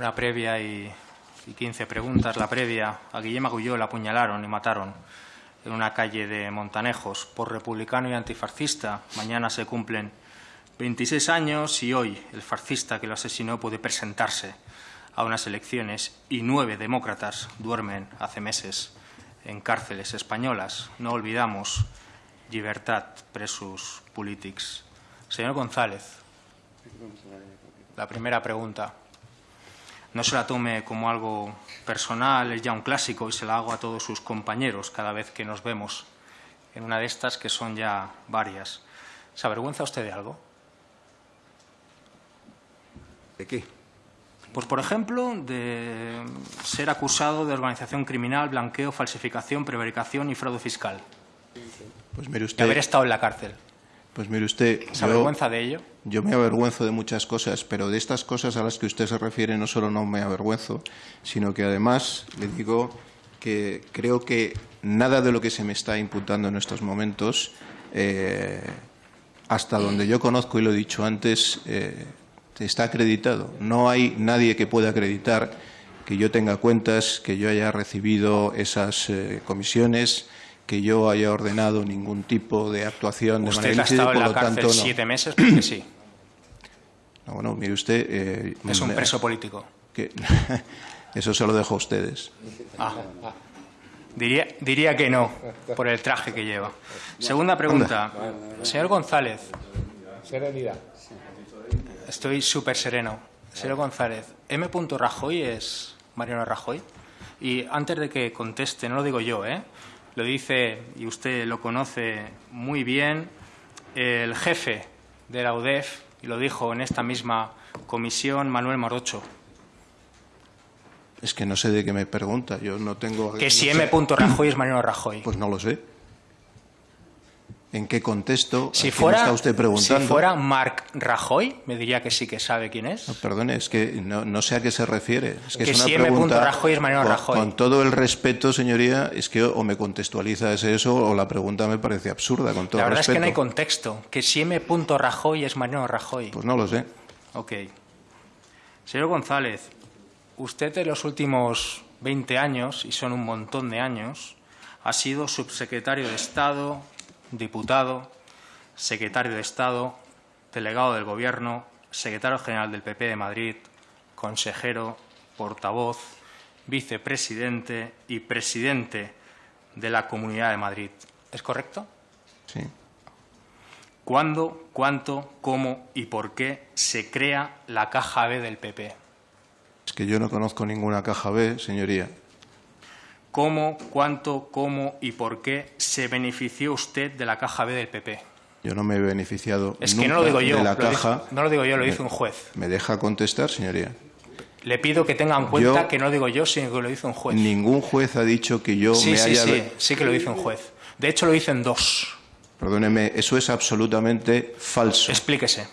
una previa y, y 15 preguntas. La previa, a Guillem Agulló la apuñalaron y mataron en una calle de Montanejos por republicano y antifascista. Mañana se cumplen 26 años y hoy el fascista que lo asesinó puede presentarse a unas elecciones y nueve demócratas duermen hace meses en cárceles españolas. No olvidamos libertad presus politics. Señor González, la primera pregunta. No se la tome como algo personal, es ya un clásico y se la hago a todos sus compañeros cada vez que nos vemos en una de estas que son ya varias. ¿Se avergüenza usted de algo? ¿De qué? Pues, por ejemplo, de ser acusado de organización criminal, blanqueo, falsificación, prevaricación y fraude fiscal. Pues mire De usted, haber estado en la cárcel. Pues mire usted, ¿Se yo, avergüenza de ello? yo me avergüenzo de muchas cosas, pero de estas cosas a las que usted se refiere no solo no me avergüenzo, sino que además le digo que creo que nada de lo que se me está imputando en estos momentos, eh, hasta donde yo conozco y lo he dicho antes, eh, está acreditado. No hay nadie que pueda acreditar que yo tenga cuentas, que yo haya recibido esas eh, comisiones, que yo haya ordenado ningún tipo de actuación de Usted manera ha estado en por la lo cárcel tanto no. siete meses porque sí. No, bueno, mire usted, eh, Es un me- preso político. que- eso se lo dejo a ustedes. Ah. Diría, diría que no, por el traje que lleva. Segunda pregunta. Señor González, Serenidad. estoy súper sereno. Señor González, M. Rajoy es Mariano Rajoy. Y antes de que conteste, no lo digo yo, ¿eh? Lo dice, y usted lo conoce muy bien, el jefe de la UDEF, y lo dijo en esta misma comisión, Manuel Morocho, Es que no sé de qué me pregunta. Yo no tengo. que no si sé. M. Rajoy es Mariano Rajoy. Pues no lo sé. ¿En qué contexto? Si ¿A quién fuera, está usted preguntando? si fuera Marc Rajoy, me diría que sí que sabe quién es. No, perdone, es que no, no sé a qué se refiere. Es que, Que es una si M. pregunta. Rajoy es Mariano con, Rajoy. con todo el respeto, señoría, es que o me contextualiza ese eso o la pregunta me parece absurda, con todo La el verdad respeto. es que no hay contexto. Que si M. Rajoy es Mariano Rajoy. Pues no lo sé. Ok. Señor González, usted en los últimos 20 años, y son un montón de años, ha sido subsecretario de Estado, diputado, secretario de Estado, delegado del Gobierno, secretario general del PP de Madrid, consejero, portavoz, vicepresidente y presidente de la Comunidad de Madrid. ¿Es correcto? Sí. ¿Cuándo, cuánto, cómo y por qué se crea la caja B del PP? Es que yo no conozco ninguna caja B, señoría. ¿Cómo, cuánto, cómo y por qué se benefició usted de la caja B del PP? Yo no me he beneficiado Es que nunca no lo digo yo, de la caja. no lo digo yo, lo dice un juez. ¿Me deja contestar, señoría? Le pido que tenga en cuenta Yo- que no lo digo yo, sino que lo dice un juez. Ningún juez ha dicho que yo sí, me sí, haya... sí, sí que lo dice un juez. De hecho, lo dicen dos. Perdóneme, eso es absolutamente falso. Explíquese.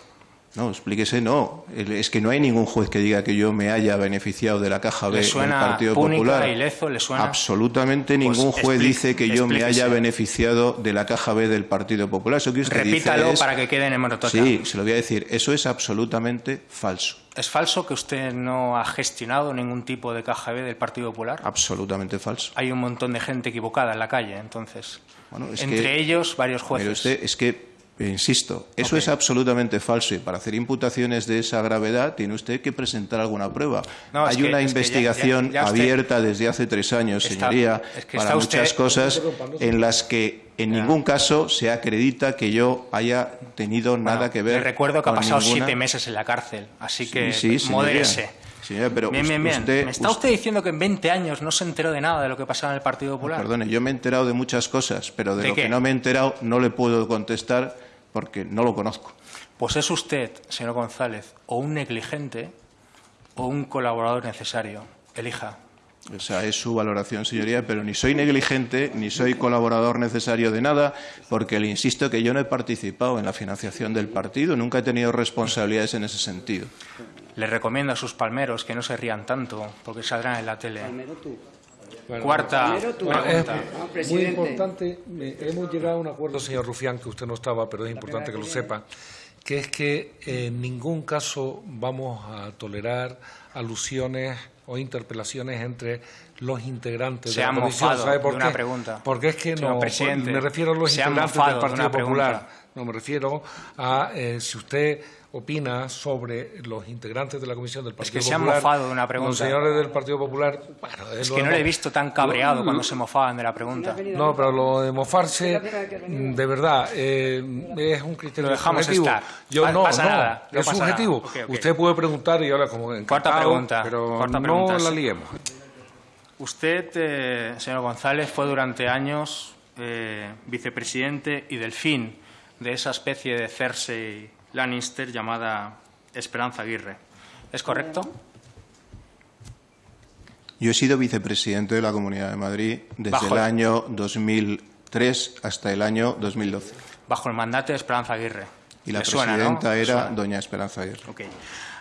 No, explíquese, no. Es que no hay ningún juez que diga que yo me haya beneficiado de la caja B ¿Le del Partido Popular. Lezo? ¿Le suena? Absolutamente Pues ningún juez dice que yo me haya beneficiado de la caja B del Partido Popular. Eso que usted Repítalo dice es- para que quede en hemeroteca. Sí, se lo voy a decir. Eso es absolutamente falso. ¿Es falso que usted no ha gestionado ningún tipo de caja B del Partido Popular? Absolutamente falso. hay un montón de gente equivocada en la calle, entonces. Bueno, es Entre que- ellos, varios jueces. usted, es que, insisto, eso Ok. es absolutamente falso y para hacer imputaciones de esa gravedad tiene usted que presentar alguna prueba. No, Hay que- una ya- investigación ya- ya usted- abierta desde hace tres años, Está- señoría, es que para usted- muchas cosas en las que en ningún caso se acredita que yo haya tenido Bueno, nada que ver Le recuerdo que ha pasado ninguna- siete meses en la cárcel, así Sí, que sí, señoría. modérese. Señora, pero bien, bien, bien. usted- ¿Me está us- usted diciendo que en 20 años no se enteró de nada de lo que pasaba en el Partido Popular? Perdone, yo me he enterado de muchas cosas, pero de, ¿De lo qué? que no me he enterado no le puedo contestar porque no lo conozco. Pues es usted, señor González, o un negligente o un colaborador necesario. Elija. O sea, es su valoración, señoría, pero ni soy negligente ni soy colaborador necesario de nada, porque le insisto que yo no he participado en la financiación del partido, nunca he tenido responsabilidades en ese sentido. Le recomiendo a sus palmeros que no se rían tanto, porque saldrán en la tele. Bueno, Cuarta pregunta. Ah, Muy presidente. importante, eh, hemos llegado a un acuerdo, señor Rufián, que usted no estaba, pero es importante que lo sepa, que es que en ningún caso vamos a tolerar alusiones o interpelaciones entre los integrantes se de la comisión. ¿Sabe por de qué? una pregunta. Porque es que no, presidente, me refiero a los se integrantes del de Partido pregunta. Popular. No, me refiero a eh, si usted opina sobre los integrantes de la comisión del Partido que se han Popular. mofado de una pregunta. Los señores del Partido Popular. bueno, Es que no le he visto tan cabreado lo- cuando se mofaban de la pregunta. no, pero lo de mofarse, de verdad, eh, es un criterio Lo dejamos subjetivo. estar. Yo Pa- no, pasa no, nada, no es pasa subjetivo. nada. Ok, ok. Usted puede preguntar y ahora como Cuarta encantado, pregunta, pero cuarta no pregunta, la sí. liemos. Usted, eh, señor González, fue durante años eh, vicepresidente y delfín de esa especie de Cersei Lannister llamada Esperanza Aguirre. ¿Es correcto? Yo he sido vicepresidente de la Comunidad de Madrid desde Bajo el año 2003 hasta el año 2012. Bajo el mandato de Esperanza Aguirre. Y la Le suena, ¿no? presidenta era doña Esperanza Aguirre.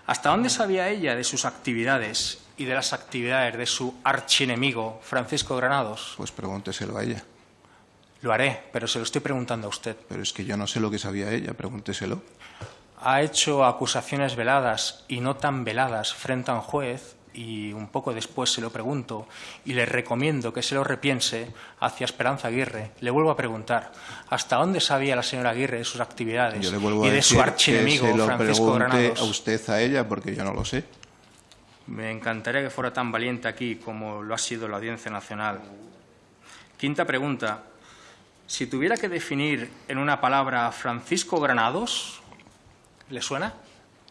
¿Hasta dónde sabía ella de sus actividades y de las actividades de su archienemigo, Francisco Granados? Pues pregúnteselo a ella. Lo haré, pero se lo estoy preguntando a usted. Pero es que yo no sé lo que sabía ella, pregúnteselo. Ha hecho acusaciones veladas y no tan veladas frente a un juez y un poco después se lo pregunto y le recomiendo que se lo repiense hacia Esperanza Aguirre. Le vuelvo a preguntar, ¿hasta dónde sabía la señora Aguirre de sus actividades Yo le vuelvo y a de decir su que archienemigo, se lo Francisco pregunte Granados? a usted a ella porque yo no lo sé. Me encantaría que fuera tan valiente aquí como lo ha sido la Audiencia Nacional. Quinta pregunta. Si tuviera que definir en una palabra a Francisco Granados, ¿le suena?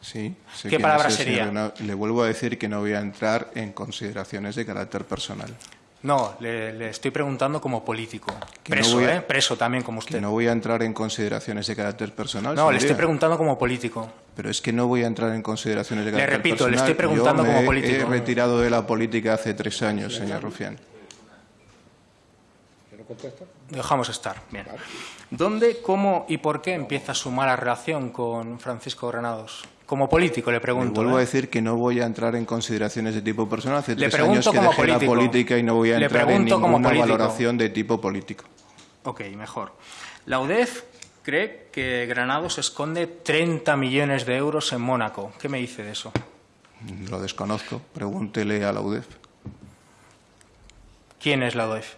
Sí, sé ¿Qué palabra sería? señor Le vuelvo a decir que no voy a entrar en consideraciones de carácter personal. No, le, le estoy preguntando como político. Que no Preso, a- ¿eh? Preso también como Que usted. no voy a entrar en consideraciones de carácter personal. No, le estoy preguntando como político. Pero es que no voy a entrar en consideraciones de Le carácter repito, personal. le estoy preguntando Yo me como político. He retirado de la política hace tres años, señor Rufián. Dejamos estar. Bien. ¿Dónde, cómo y por qué empieza su mala relación con Francisco Granados? Como político, le pregunto. vuelvo a ¿eh? decir que no voy a entrar en consideraciones de tipo personal. Hace Le tres años pregunto que dejé la política y no voy a entrar en ninguna valoración de tipo político. Ok, mejor. La UDEF cree que Granados esconde 30 millones de euros en Mónaco. ¿Qué me dice de eso? Lo desconozco. Pregúntele a la UDEF. ¿Quién es la UDEF?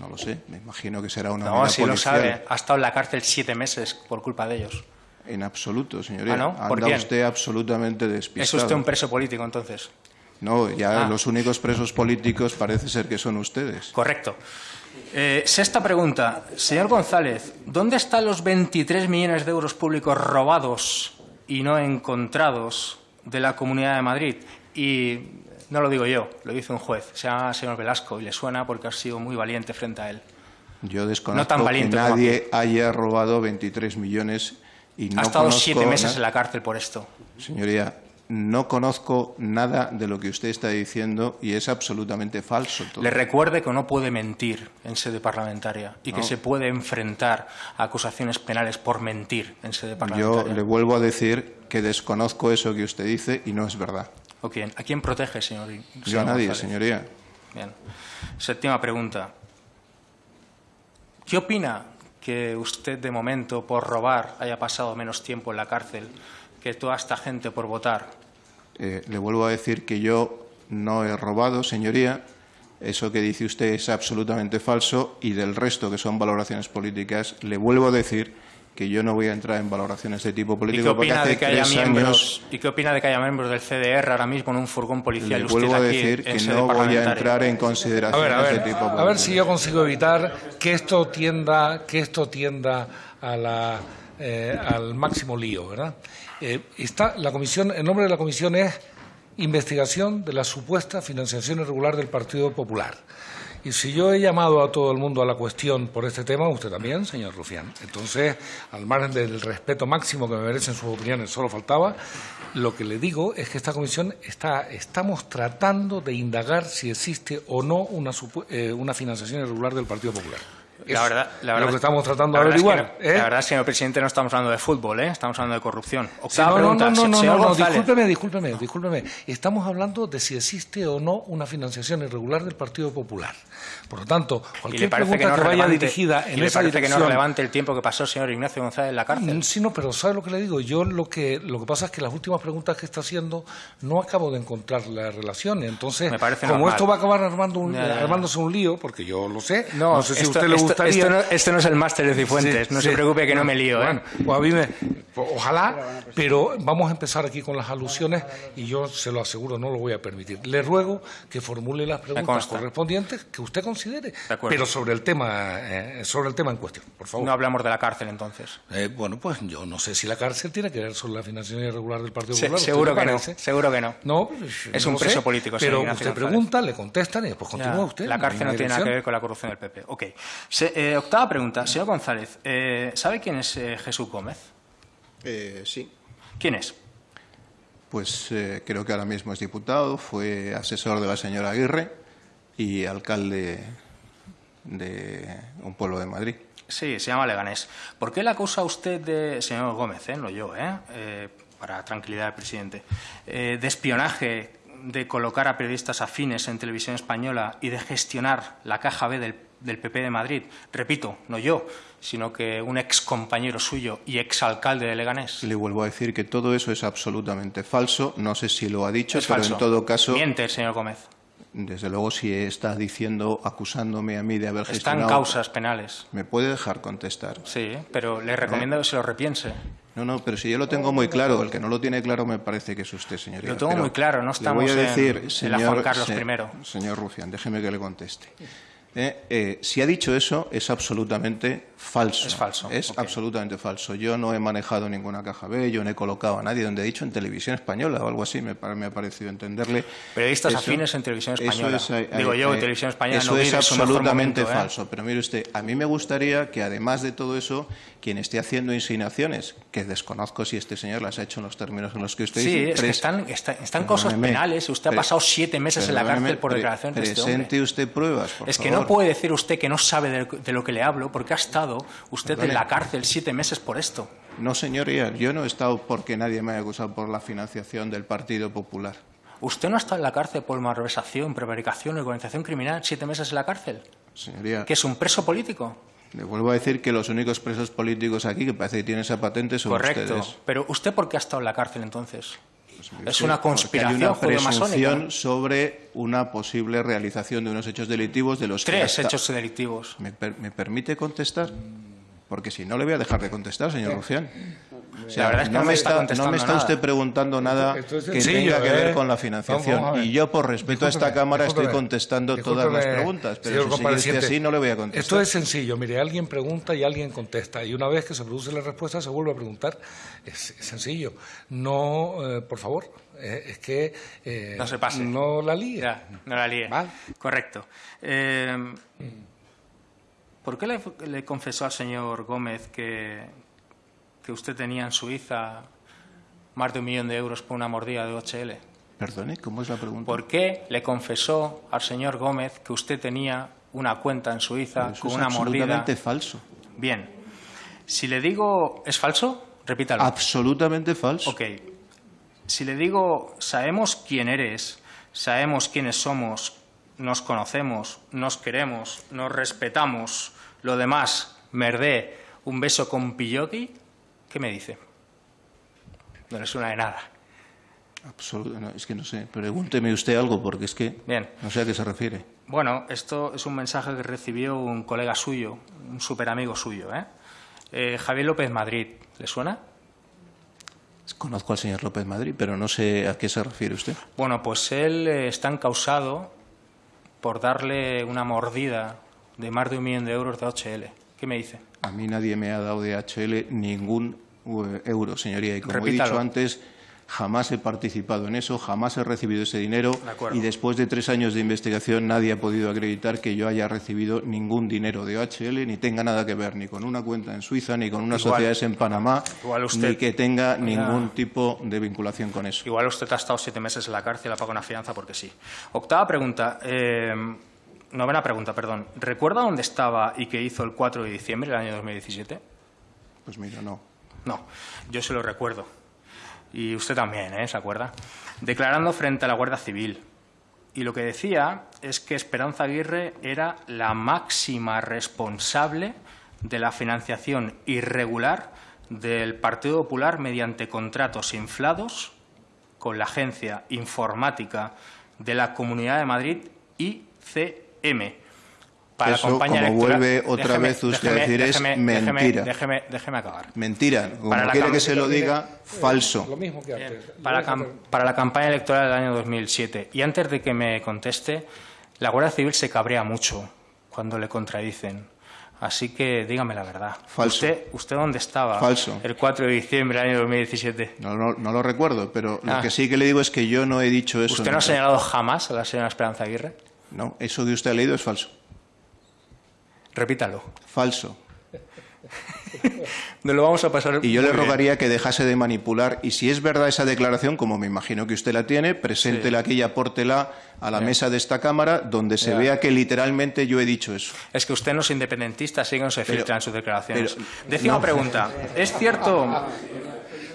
No lo sé. Me imagino que será una No, si lo sabe. Ha estado en la cárcel siete meses por culpa de ellos. En absoluto, señoría. Ah, ¿no? ¿Por Anda quién? usted absolutamente ¿Es despistado. usted un preso político, entonces? No, ya Ah. los únicos presos políticos parece ser que son ustedes. Correcto. Eh, sexta pregunta. Señor González, ¿dónde están los 23 millones de euros públicos robados y no encontrados de la Comunidad de Madrid? Y no lo digo yo, lo dice un juez. Se llama señor Velasco y le suena porque ha sido muy valiente frente a él. Yo No desconozco tan que valiente como nadie haya robado 23 millones y no ha estado conozco siete meses en la cárcel por esto. Señoría, no conozco nada de lo que usted está diciendo y es absolutamente falso todo. Le recuerde que no puede mentir en sede parlamentaria y que No. se puede enfrentar a acusaciones penales por mentir en sede Yo parlamentaria. le vuelvo a decir que desconozco eso que usted dice y no es verdad. ¿O quién? ¿A quién protege, señor? Yo señor a nadie, González? señoría. Bien. Séptima pregunta. ¿Qué opina que usted, de momento, por robar, haya pasado menos tiempo en la cárcel que toda esta gente por votar? Eh, le vuelvo a decir que yo no he robado, señoría. Eso que dice usted es absolutamente falso y del resto, que son valoraciones políticas, le vuelvo a decir que yo no voy a entrar en valoraciones de tipo ¿Y político qué porque opina hace de que haya tres miembros, años ¿Y qué opina de que haya miembros del CDR ahora mismo en un furgón policial? le usted vuelvo a decir que no voy a entrar en A consideraciones ver, a ver, de tipo político. a ver si yo consigo evitar que esto tienda, que esto tienda a la, eh, al máximo lío, ¿verdad? Eh, está la comisión, el nombre de la comisión es investigación de la supuesta financiación irregular del Partido Popular. Y si yo he llamado a todo el mundo a la cuestión por este tema, usted también, señor Rufián. Entonces, al margen del respeto máximo que me merecen sus opiniones, solo faltaba, lo que le digo es que esta comisión está, estamos tratando de indagar si existe o no una, eh, una financiación irregular del Partido Popular. La verdad, la verdad, lo que estamos tratando la de verdad es que averiguar. no- ¿eh? La verdad, señor presidente, no estamos hablando de fútbol, ¿eh? estamos hablando de corrupción. Sí, no, no, pregunta, no, no, no, no, discúlpeme, discúlpeme, discúlpeme. Estamos hablando de si existe o no una financiación irregular del Partido Popular. Por lo tanto, ¿Y le cualquier parece pregunta que, no que, vaya relevante- dirigida y en le esa parece dirección... que no es relevante el tiempo que pasó el señor Ignacio González en la cárcel? Mm, Sí, no, pero ¿sabe lo que le digo? Yo lo que lo que pasa es que las últimas preguntas que está haciendo no acabo de encontrar la relación. Entonces, Me parece como normal. esto va a acabar armando un- ya. armándose un lío, porque yo lo sé, no, sé si a esto, usted le gustaría... Esto, no, esto no es el máster de Cifuentes, Sí, no sí. se preocupe que no me lío, ¿eh? Bueno, pues a mí me- pues ojalá, pero vamos a empezar aquí con las alusiones y yo se lo aseguro, no lo voy a permitir. Le ruego que formule las preguntas correspondientes que usted considere, pero sobre el tema, eh, sobre el tema en cuestión, por favor. No hablamos de la cárcel entonces. Eh, bueno, pues yo no sé si la cárcel tiene que ver sobre la financiación irregular del Partido Se- Popular. ¿usted seguro que no, seguro que no. No, pues, Es no un preso sé, político, Pero usted González. pregunta, le contestan y después Ya, continúa usted. La cárcel no tiene nada que ver con la corrupción del PP. Ok. Se- eh, octava pregunta. Señor González, eh, ¿sabe quién es eh, Jesús Gómez? Eh, sí. ¿Quién es? Pues eh, creo que ahora mismo es diputado, fue asesor de la señora Aguirre y alcalde de un pueblo de Madrid. Sí, se llama Leganés. ¿Por qué le acusa usted de, señor Gómez, eh, no yo, eh, eh, para tranquilidad del presidente, eh, de espionaje, de colocar a periodistas afines en televisión española y de gestionar la caja B del, del PP de Madrid? Repito, no yo, sino que un ex compañero suyo y ex alcalde de Leganés. Le vuelvo a decir que todo eso es absolutamente falso. No sé si lo ha dicho, Es pero falso. en todo caso, Miente, señor Gómez. Desde luego, si está diciendo, acusándome a mí de haber Están gestionado. causas penales. ¿Me puede dejar contestar? Sí, pero le recomiendo que se lo repiense. No, no, pero si yo lo tengo muy claro, el que no lo tiene claro me parece que es usted, señoría. Lo tengo Pero muy claro, no estamos voy a en- decir, en la señor, Juan Carlos se- I. Señor Rufián, déjeme que le conteste. Eh, eh, si ha dicho eso, es absolutamente falso. Es falso, Es absolutamente falso. Yo no he manejado ninguna caja B, yo no he colocado a nadie donde he dicho en televisión española o algo así, me, me ha parecido entenderle. Periodistas Eso- afines en televisión eso española. es, eh, Digo yo, eh, televisión española Eso no es absolutamente momento, falso. Pero mire usted, a mí me gustaría que además de todo eso, quien esté haciendo insinuaciones, que desconozco si este señor las ha hecho en los términos en los que usted Sí, dice, es que pres- están, está- están cosas penales usted ha pasado siete meses en la cárcel por declaraciones de este hombre. Presente usted pruebas, por Es que favor. No puede decir usted que no sabe de, de lo que le hablo porque ha estado usted en la cárcel siete meses por esto. No, señoría, yo no he estado porque nadie me haya acusado por la financiación del Partido Popular. ¿Usted no ha estado en la cárcel por malversación, prevaricación y organización criminal siete meses en la cárcel? Señoría, ¿Que es un preso político? le vuelvo a decir que los únicos presos políticos aquí que parece que tienen esa patente son Correcto. ustedes. Pero ¿usted por qué ha estado en la cárcel entonces? Es una conspiración Hay una presunción sobre una posible realización de unos hechos delictivos de los que Tres hasta- hechos delictivos. ¿Me, per- me permite contestar? Porque si no le voy a dejar de contestar, señor Rufián. O sea, La verdad es que no me está no me está nada. usted preguntando nada Esto es que tenga que ver ¿eh? con la financiación. Y yo, por respeto a esta Discúlpeme, Cámara, estoy discúlpeme, contestando todas las preguntas. Pero si sigue así, no le voy a contestar. Esto es sencillo. Mire, alguien pregunta y alguien contesta. Y una vez que se produce la respuesta, se vuelve a preguntar. Es, es sencillo. No, eh, por favor, eh, es que... eh, No se pase. No la líe. Ya, no la. Vale. Correcto. Eh, ¿Por qué le, le confesó al señor Gómez que, que usted tenía en Suiza más de un millón de euros por una mordida de OHL? Perdone, ¿cómo es la pregunta? ¿Por qué le confesó al señor Gómez que usted tenía una cuenta en Suiza Eso con es una mordida? absolutamente falso. Bien. Si le digo, ¿es falso? Repítalo. Absolutamente falso. Ok. Si le digo, sabemos quién eres, sabemos quiénes somos, nos conocemos, nos queremos, nos respetamos, lo demás, merdé, un beso con pilloqui, ¿qué me dice? No le suena de nada. Absolu- no, es que no sé. Pregúnteme usted algo, porque es que Bien. no sé a qué se refiere. Bueno, esto es un mensaje que recibió un colega suyo, un super amigo suyo, ¿eh? Eh, Javier López Madrid, ¿le suena? Conozco al señor López Madrid, pero no sé a qué se refiere usted. Bueno, pues él eh, está encausado por darle una mordida de más de un millón de euros de HL. ¿Qué me dice? A mí nadie me ha dado de HL ningún eh, euro, señoría. Y como he dicho antes, jamás he participado en eso, jamás he recibido ese dinero. De. Y después de tres años de investigación, nadie ha podido acreditar que yo haya recibido ningún dinero de OHL, ni tenga nada que ver ni con una cuenta en Suiza, ni con unas Igual- sociedades en Panamá, usted- ni que tenga ningún tipo de vinculación con eso. Igual usted ha estado siete meses en la cárcel, ha pagado una fianza porque sí. Octava pregunta. eh, novena pregunta, perdón. ¿Recuerda dónde estaba y qué hizo el 4 de diciembre del año 2017? Pues mira, no. No, yo se lo recuerdo. Y usted también, ¿eh? ¿Se acuerda? Declarando frente a la Guardia Civil. Y lo que decía es que Esperanza Aguirre era la máxima responsable de la financiación irregular del Partido Popular mediante contratos inflados con la agencia informática de la Comunidad de Madrid ICM. Para Eso, la como vuelve otra vez usted a decir, es mentira. Déjeme, déjeme, acabar. Mentira. Como para quiere que se lo diga, falso. Lo mismo que antes. Para, para la campaña electoral del año 2007. Y antes de que me conteste, la Guardia Civil se cabrea mucho cuando le contradicen. Así que dígame la verdad. Falso. ¿Usted, usted dónde estaba Falso. el 4 de diciembre del año 2017? No, no, no lo recuerdo, pero lo Ah. que sí que le digo es que yo no he dicho eso. ¿Usted no ha señalado jamás a la señora Esperanza Aguirre? No, eso que usted ha leído es falso. Repítalo. Falso. Nos lo vamos a pasar Y yo le bien. rogaría que dejase de manipular. Y si es verdad esa declaración, como me imagino que usted la tiene, preséntela aquí y apórtela a la mesa de esta Cámara, donde se vea que literalmente yo he dicho eso. Es que usted no es independentista, así que no se Pero- filtra en sus declaraciones. pero- no. pregunta. ¿Es cierto...?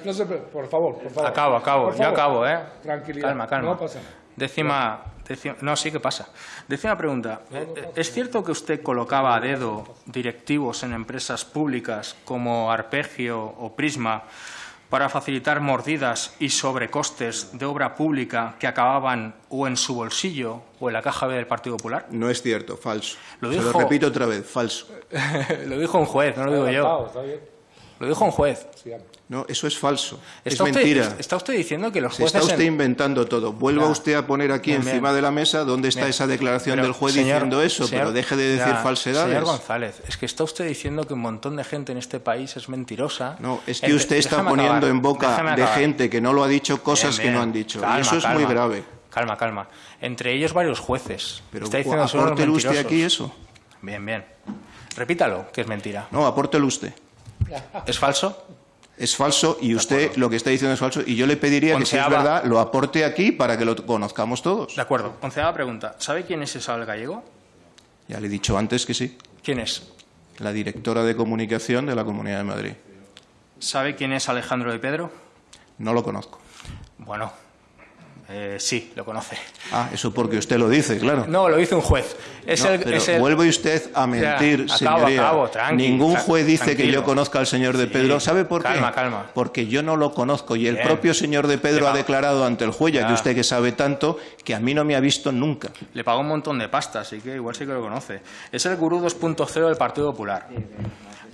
No se pre- por favor, por favor. Acabo, acabo. Yo acabo, ¿eh? Tranquilidad. Calma, calma. No pasa nada. Décima, décima- No, sí que pasa. Décima pregunta. ¿Es cierto que usted colocaba a dedo directivos en empresas públicas como Arpegio o Prisma para facilitar mordidas y sobrecostes de obra pública que acababan o en su bolsillo o en la caja B del Partido Popular? No es cierto, falso. Lo Se lo dijo- repito otra vez, falso. lo dijo un juez, no lo digo yo. Lo dijo un juez. No, eso es falso. Es ¿Está usted- mentira. ¿Está usted diciendo que los Se está jueces... usted en- inventando todo. Vuelva usted a poner aquí encima de la mesa dónde está esa declaración Pero, del juez señor- diciendo eso, señor- pero deje de decir falsedades. Señor González, es que está usted diciendo que un montón de gente en este país es mentirosa. No, es que Entre- usted está déjame poniendo acabar, en boca de gente que no lo ha dicho cosas Bien, que no han dicho. Calma, y eso es calma. muy grave. Calma, calma. Entre ellos varios jueces. Pero está diciendo usted aquí eso. Bien, bien. Repítalo, que es mentira. No, apórtelo usted. ¿Es falso? Es falso y usted lo que está diciendo es falso. Y yo le pediría que si es verdad lo aporte aquí para que lo conozcamos todos. De acuerdo. Onceava pregunta. ¿Sabe quién es Isabel Gallego? Ya le he dicho antes que sí. ¿Quién es? La directora de comunicación de la Comunidad de Madrid. ¿Sabe quién es Alejandro de Pedro? No lo conozco. Bueno, eh, sí, lo conoce. Ah, eso porque usted lo dice, claro. No, lo dice un juez. Es No, el, pero es el- vuelve usted a mentir, Ya, acabo, señoría. acabo, tranqui, Ningún juez dice que yo conozca al señor de Sí, Pedro. ¿Sabe por calma, qué? calma. Porque yo no lo conozco y el Bien. propio señor de Pedro ha declarado ante el juez, Ya. que usted que sabe tanto, que a mí no me ha visto nunca. Le pagó un montón de pasta, así que igual sí que lo conoce. Es el gurú 2.0 del Partido Popular.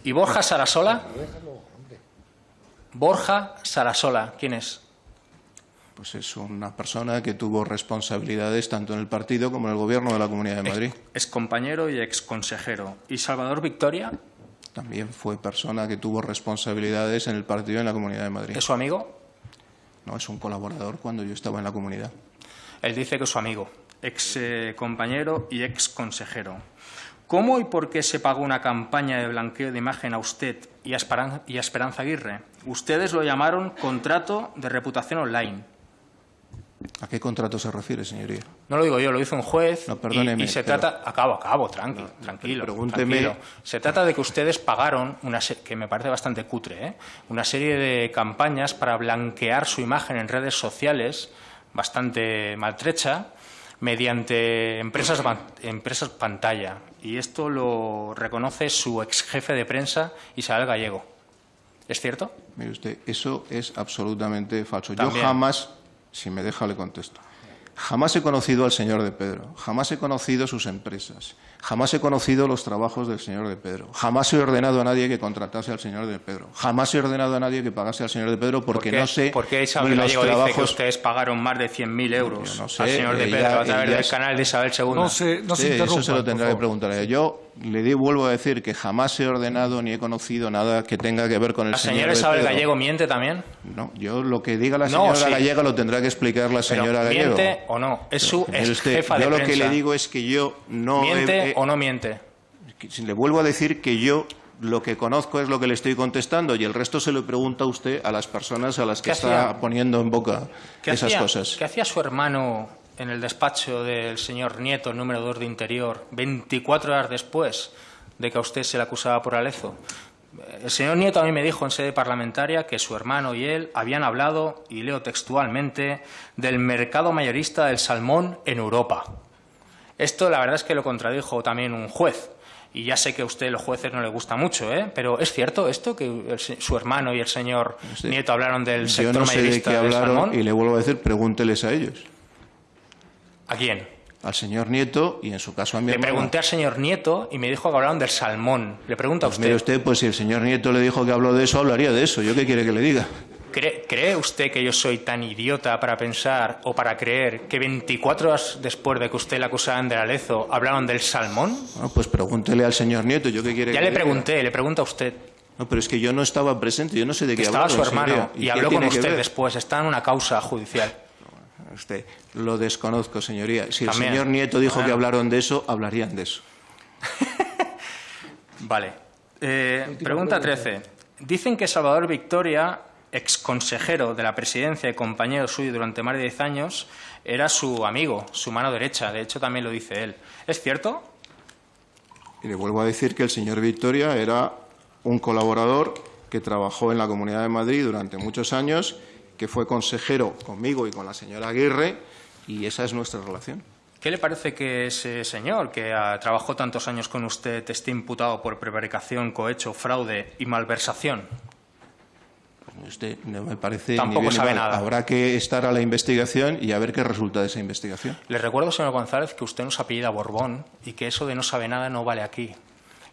¿Y Borja Sarasola? Borja Sarasola, ¿quién es? Pues es una persona que tuvo responsabilidades tanto en el partido como en el gobierno de la Comunidad de Madrid. Es compañero y ex consejero. ¿Y Salvador Victoria? También fue persona que tuvo responsabilidades en el partido y en la Comunidad de Madrid. ¿Es su amigo? No, es un colaborador cuando yo estaba en la comunidad. Él dice que es su amigo, ex eh, compañero y ex consejero. ¿Cómo y por qué se pagó una campaña de blanqueo de imagen a usted y a Esperan- y a Esperanza Aguirre? Ustedes lo llamaron contrato de reputación online. ¿A qué contrato se refiere, señoría? No lo digo yo, lo hizo un juez. No, y- perdóneme, y, se pero- trata. Acabo, acabo, tranqui, tranquilo. pregúnteme- tranquilo. Se trata de que ustedes pagaron, una que me parece bastante cutre, ¿eh? una serie de campañas para blanquear su imagen en redes sociales, bastante maltrecha, mediante empresas, empresas pantalla. Y esto lo reconoce su ex jefe de prensa, Isabel Gallego. ¿Es cierto? Mire usted, eso es absolutamente falso. También. Yo jamás, si me deja, le contesto. Jamás he conocido al señor de Pedro, jamás he conocido sus empresas, jamás he conocido los trabajos del señor de Pedro, jamás he ordenado a nadie que contratase al señor de Pedro, jamás he ordenado a nadie que pagase al señor de Pedro porque ¿Por qué- no sé ¿Por qué Isabel los Gallego dice que trabajos. ustedes pagaron más de 100.000 euros no sé, al señor de ella- Pedro a través del es- canal de Isabel II? No se, no se Sí, interrumpa. eso se lo tendrá que preguntar a ella. Yo le di, vuelvo a decir que jamás he ordenado ni he conocido nada que tenga que ver con el ¿La señor señora de Isabel Pedro. Gallego miente también? No, yo lo que diga la No, señora sí. Gallega lo tendrá que explicar la Pero, señora Gallego. ¿Miente o no? Es su ex jefa de yo lo que le digo es que yo no ¿Miente he- o no miente? le vuelvo a decir que yo lo que conozco es lo que le estoy contestando y el resto se lo pregunta usted a las personas a las que ¿Qué está hacía? poniendo en boca ¿Qué esas hacía, cosas. ¿Qué hacía su hermano en el despacho del señor Nieto, número 2 de Interior, 24 horas después de que a usted se le acusaba por Alezo. El señor Nieto a mí me dijo en sede parlamentaria que su hermano y él habían hablado, y leo textualmente, del mercado mayorista del salmón en Europa. Esto la verdad es que lo contradijo también un juez. Y ya sé que a usted los jueces no le gusta mucho, ¿eh? pero ¿es cierto esto que el, su hermano y el señor Sí. Nieto hablaron del Yo sector no sé de mayorista qué del hablaron salmón? y le vuelvo a decir, pregúnteles a ellos, ¿A quién? Al señor Nieto y en su caso a mi Le hermano. pregunté al señor Nieto y me dijo que hablaron del salmón. Le pregunto a Pues usted, mire usted, pues si el señor Nieto le dijo que habló de eso, hablaría de eso. ¿Yo qué quiere que le diga? ¿cree, cree usted que yo soy tan idiota para pensar o para creer que 24 horas después de que usted le acusaran del Alezo hablaron del salmón? Pues pregúntele al señor Nieto. ¿Yo qué quiere Ya que le diga? pregunté, le pregunto a usted. No, pero es que yo no estaba presente, yo no sé de qué estaba su hermano y qué habló con usted después. Está en una causa judicial. Usted, lo desconozco, señoría. Si el señor Nieto dijo que hablaron de eso, hablarían de eso. Vale. Eh, pregunta 13. Dicen que Salvador Victoria, ex consejero de la presidencia y compañero suyo durante más de 10 años, era su amigo, su mano derecha. De hecho, también lo dice él. ¿Es cierto? Y le vuelvo a decir que el señor Victoria era un colaborador que trabajó en la Comunidad de Madrid durante muchos años, que fue consejero conmigo y con la señora Aguirre, y esa es nuestra relación. ¿Qué le parece que ese señor que trabajó tantos años con usted esté imputado por prevaricación, cohecho, fraude y malversación? Usted no me parece Tampoco ni bien ni sabe nada. Habrá que estar a la investigación y a ver qué resulta de esa investigación. Le recuerdo, señor González, que usted no se apellida Borbón y que eso de no sabe nada no vale aquí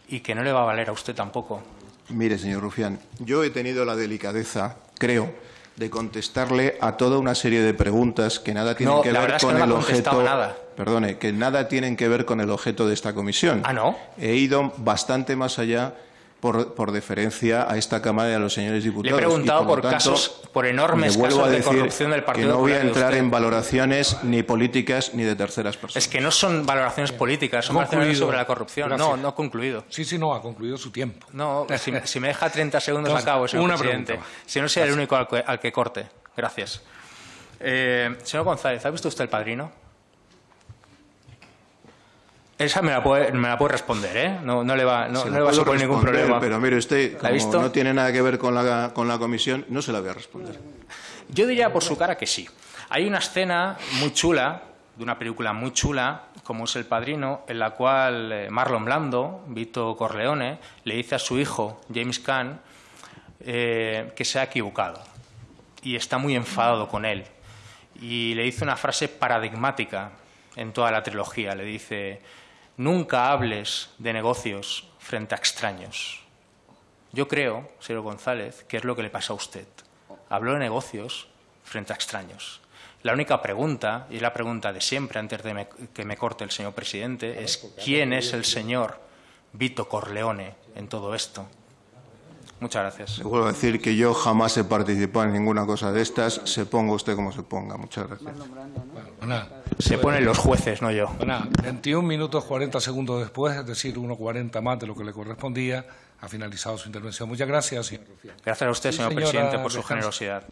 y que no le va a valer a usted tampoco. Mire, señor Rufián, yo he tenido la delicadeza, creo, de contestarle a toda una serie de preguntas que nada tienen No, que ver verdad es que con no el objeto. nada. Perdone, que nada tienen que ver con el objeto de esta comisión. Ah, ¿no? He ido bastante más allá por, por deferencia a esta Cámara y a los señores Le he diputados. preguntado y, por, lo tanto, casos, por enormes casos a de corrupción del Partido que no voy a entrar en valoraciones ni políticas ni de terceras personas. Es que no son valoraciones políticas, son Concluido. valoraciones sobre la corrupción. Gracias. No, no ha concluido. Sí, sí, no, ha concluido su tiempo. No, si, si me deja 30 segundos Entonces, acabo, señor una presidente. pregunta. Si no, sea el único al que, al que corte. Gracias. Eh, señor González, ¿ha visto usted el padrino? Esa me la puede, me la puede responder, ¿eh? No, no le va, no, le va a suponer ningún problema. Pero mire usted, no tiene nada que ver con la, con la comisión, no se la voy a responder. Yo diría por su cara que sí. Hay una escena muy chula, de una película muy chula, como es El Padrino, en la cual eh, Marlon Blando, Vito Corleone, le dice a su hijo, James Caan, eh, que se ha equivocado. Y está muy enfadado con él. Y le dice una frase paradigmática en toda la trilogía. Le dice, nunca hables de negocios frente a extraños. Yo creo, señor González, que es lo que le pasa a usted. Habló de negocios frente a extraños. La única pregunta, y la pregunta de siempre antes de me- que me corte el señor presidente, es ¿quién es el señor Vito Corleone en todo esto? Muchas gracias. Le vuelvo a decir que yo jamás he participado en ninguna cosa de estas. Se ponga usted como se ponga. Muchas gracias. Bueno, Se ponen los jueces, no yo. bueno, 21 minutos 40 segundos después, es decir, 1.40 más de lo que le correspondía, ha finalizado su intervención. Muchas gracias, señor Rufián. Gracias a usted, Sí, señor presidente, por su Descansa. generosidad.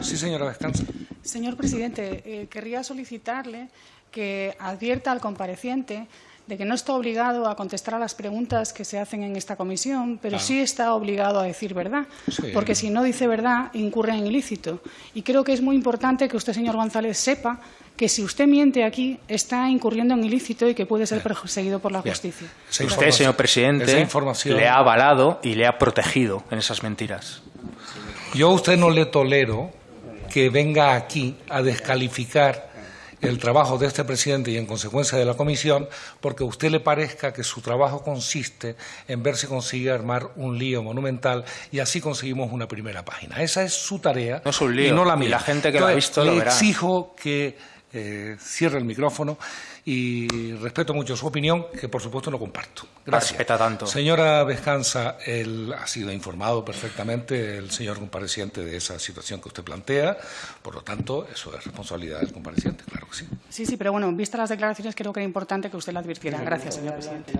Sí, señora, descansa. Señor presidente, eh, querría solicitarle que advierta al compareciente de que no está obligado a contestar a las preguntas que se hacen en esta comisión, pero Claro. sí está obligado a decir verdad, Sí. porque si no dice verdad, incurre en ilícito. Y creo que es muy importante que usted, señor González, sepa que si usted miente aquí, está incurriendo en ilícito y que puede ser perseguido por la Bien. justicia. Usted, señor presidente, información- le ha avalado y le ha protegido en esas mentiras. Yo a usted no le tolero que venga aquí a descalificar el trabajo de este presidente y en consecuencia de la comisión porque a usted le parezca que su trabajo consiste en ver si consigue armar un lío monumental y así conseguimos una primera página. Esa es su tarea No es un lío, y no la y mía. la gente que lo ha visto lo le exijo que eh, cierre el micrófono y respeto mucho su opinión, que por supuesto no comparto. Gracias. Respeta tanto. Señora Vescanza, él ha sido informado perfectamente el señor compareciente de esa situación que usted plantea, por lo tanto, eso es responsabilidad del compareciente, claro que sí. Sí, sí, pero bueno, vistas las declaraciones, creo que era importante que usted la advirtiera. Gracias, señor presidente.